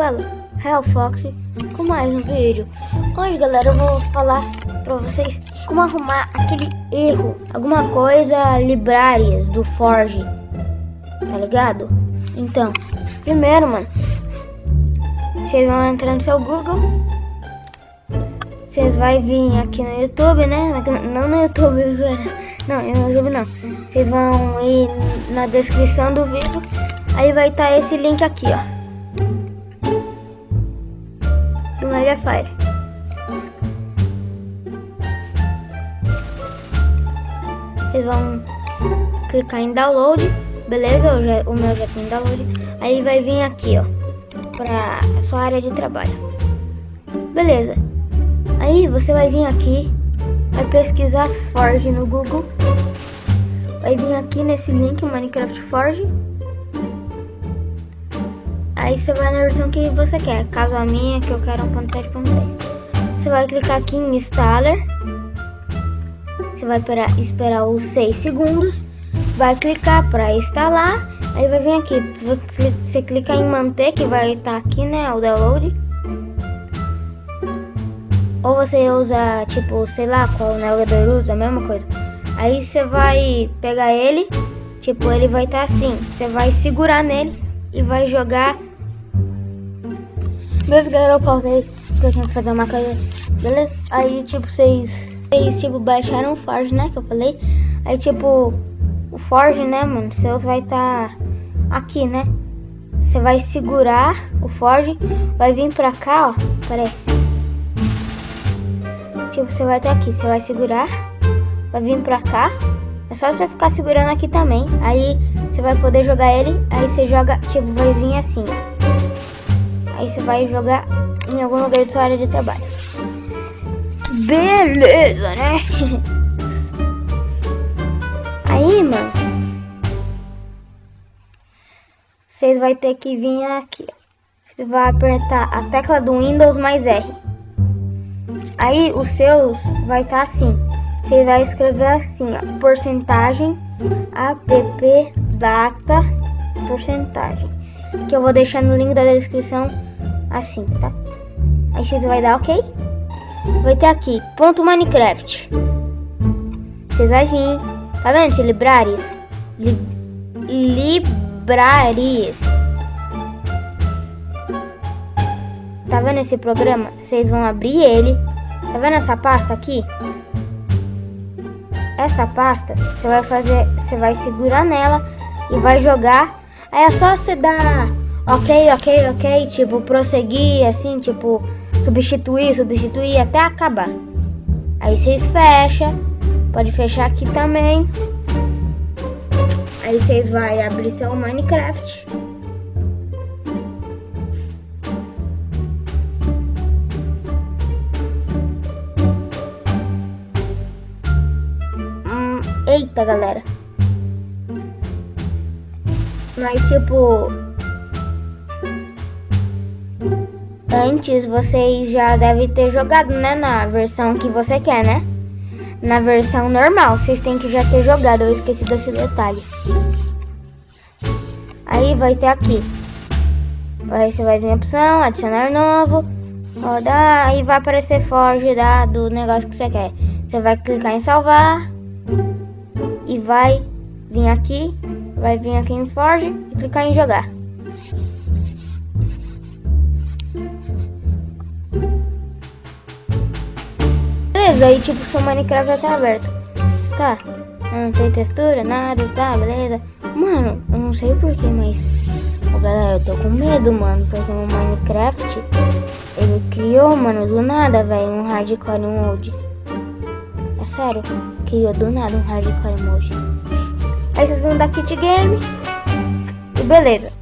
falo? Real Fox com mais um vídeo. Hoje, galera, eu vou falar pra vocês como arrumar aquele erro, alguma coisa libraries do Forge, tá ligado? Então, primeiro, mano, vocês vão entrar no seu Google, vocês vão vir aqui no YouTube, né? Não no YouTube, não, no YouTube não. Vocês vão ir na descrição do vídeo, aí vai estar tá esse link aqui, ó. Mediafire. Vocês vão clicar em download, beleza? Já, o meu já tem download. Aí vai vir aqui, ó, pra sua área de trabalho. Beleza. Aí você vai vir aqui, vai pesquisar Forge no Google. Vai vir aqui nesse link Minecraft Forge Aí você vai na versão que você quer. Caso a minha, que eu quero 1.7.10. Você vai clicar aqui em Installer. Você vai esperar, esperar os 6 segundos. Vai clicar para instalar. Aí vai vir aqui. Você clica em manter, que vai estar aqui, né? O download. Ou você usa, tipo, sei lá qual navegador usa, a mesma coisa. Aí você vai pegar ele. Tipo, ele vai estar assim. Você vai segurar nele e vai jogar Beleza, galera, eu pausei porque eu tinha que fazer uma coisa. Beleza? Aí, tipo, vocês, vocês tipo, baixaram o Forge, né? Que eu falei. Aí, tipo, o Forge, né, mano? Seus vai estar tá aqui, né? Você vai segurar o Forge, vai vir pra cá, ó. Pera aí. Tipo, você vai estar aqui, você vai segurar, vai vir pra cá. É só você ficar segurando aqui também. Aí você vai poder jogar ele. Aí você joga, tipo, vai vir assim, ó. Aí você vai jogar em algum lugar de sua área de trabalho. Beleza, né? Aí, mano. Vocês vai ter que vir aqui. Você vai apertar a tecla do Windows mais R. Aí os seus vai estar tá assim. Você vai escrever assim, ó, porcentagem app data porcentagem. Que eu vou deixar no link da descrição assim, tá? Aí você vai dar OK. Vai ter aqui, ponto Minecraft. Vocês vão vir, tá vendo esse libraries? Li, libraries. Tá vendo esse programa? Vocês vão abrir ele. Tá vendo essa pasta aqui? Essa pasta, você vai fazer, você vai segurar nela e vai jogar. Aí é só você dar ok, ok, ok, tipo, prosseguir, assim, tipo, substituir, substituir até acabar. Aí vocês fecham, pode fechar aqui também. Aí vocês vão abrir seu Minecraft. Hum, eita, galera. Mas tipo, Antes vocês já devem ter jogado, né? Na versão que você quer, né? Na versão normal, vocês têm que já ter jogado. Eu esqueci desse detalhe. Aí vai ter aqui. Aí você vai vir opção, adicionar novo. Rodar, aí vai aparecer Forge da, do negócio que você quer. Você vai clicar em salvar. E vai vir aqui. Vai vir aqui em Forge e clicar em jogar. Beleza, aí tipo seu Minecraft já tá aberto. Tá, não tem textura, nada, tá, beleza. Mano, eu não sei porquê, mas... Ô, galera, eu tô com medo, mano, porque o Minecraft, ele criou, mano, do nada, velho, um hardcore mode. É sério, criou do nada um hardcore mode. Aí vocês vão dar kit game. E beleza.